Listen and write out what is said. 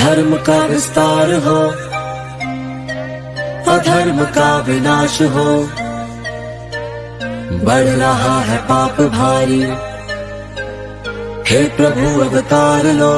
धर्म का विस्तार हो, अधर्म का विनाश हो। बढ़ रहा है पाप भारी, हे प्रभु अवतार लो।